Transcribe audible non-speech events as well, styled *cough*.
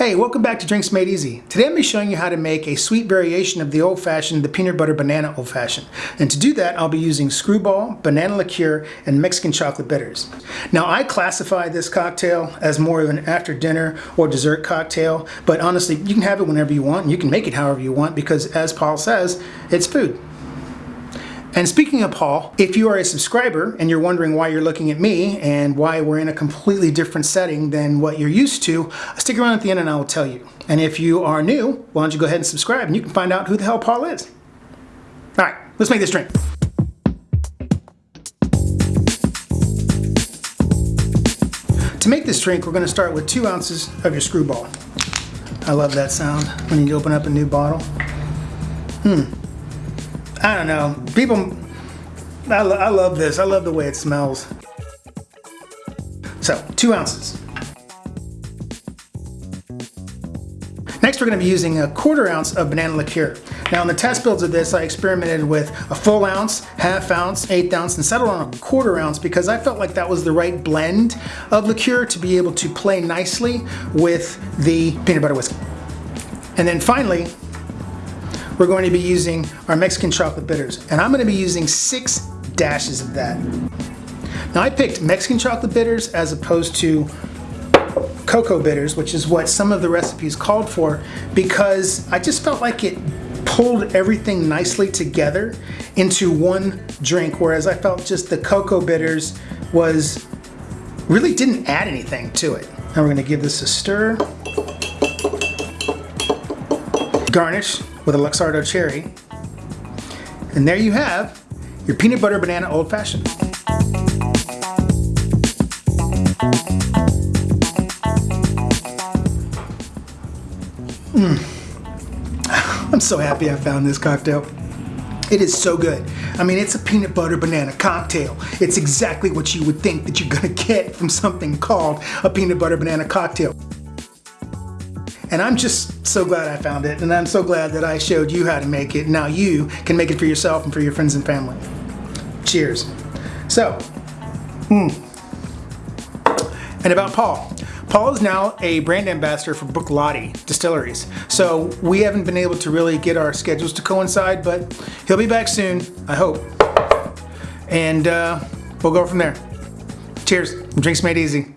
Hey, welcome back to Drinks Made Easy. Today I'm going to be showing you how to make a sweet variation of the old fashioned, the peanut butter banana old fashioned. And to do that, I'll be using screwball, banana liqueur, and Mexican chocolate bitters. Now I classify this cocktail as more of an after dinner or dessert cocktail, but honestly, you can have it whenever you want, and you can make it however you want because as Paul says, it's food. And speaking of Paul, if you are a subscriber and you're wondering why you're looking at me and why we're in a completely different setting than what you're used to, stick around at the end and I will tell you. And if you are new, why don't you go ahead and subscribe and you can find out who the hell Paul is. All right, let's make this drink. To make this drink, we're going to start with two ounces of your screwball. I love that sound when you open up a new bottle. Hmm. I don't know. People, I, lo I love this. I love the way it smells. So, two ounces. Next, we're going to be using a quarter ounce of banana liqueur. Now, in the test builds of this, I experimented with a full ounce, half ounce, eighth ounce, and settled on a quarter ounce because I felt like that was the right blend of liqueur to be able to play nicely with the peanut butter whiskey. And then finally, we're going to be using our Mexican chocolate bitters. And I'm going to be using six dashes of that. Now I picked Mexican chocolate bitters as opposed to cocoa bitters, which is what some of the recipes called for, because I just felt like it pulled everything nicely together into one drink, whereas I felt just the cocoa bitters was really didn't add anything to it. Now we're gonna give this a stir. Garnish with a Luxardo cherry. And there you have your peanut butter banana old fashioned. Mm. *sighs* I'm so happy I found this cocktail. It is so good. I mean, it's a peanut butter banana cocktail. It's exactly what you would think that you're gonna get from something called a peanut butter banana cocktail. And I'm just so glad I found it. And I'm so glad that I showed you how to make it. Now you can make it for yourself and for your friends and family. Cheers. So, hmm. And about Paul. Paul is now a brand ambassador for Bruichladdich Distilleries. So we haven't been able to really get our schedules to coincide, but he'll be back soon, I hope. And uh, we'll go from there. Cheers. Drinks made easy.